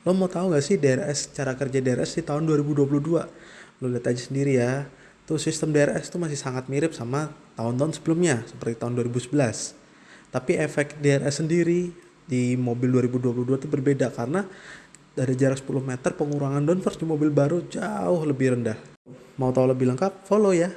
Lo mau tahu gak sih DRS cara kerja DRS di tahun 2022? Lo lihat aja sendiri ya. Tuh sistem DRS tuh masih sangat mirip sama tahun-tahun sebelumnya seperti tahun 2011. Tapi efek DRS sendiri di mobil 2022 itu berbeda karena dari jarak 10 meter pengurangan downforce di mobil baru jauh lebih rendah. Mau tahu lebih lengkap? Follow ya.